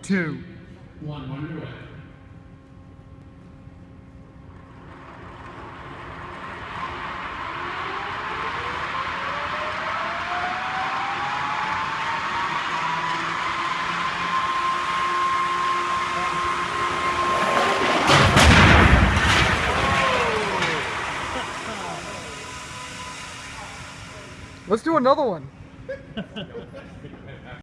Two. one, underway. Let's do another one.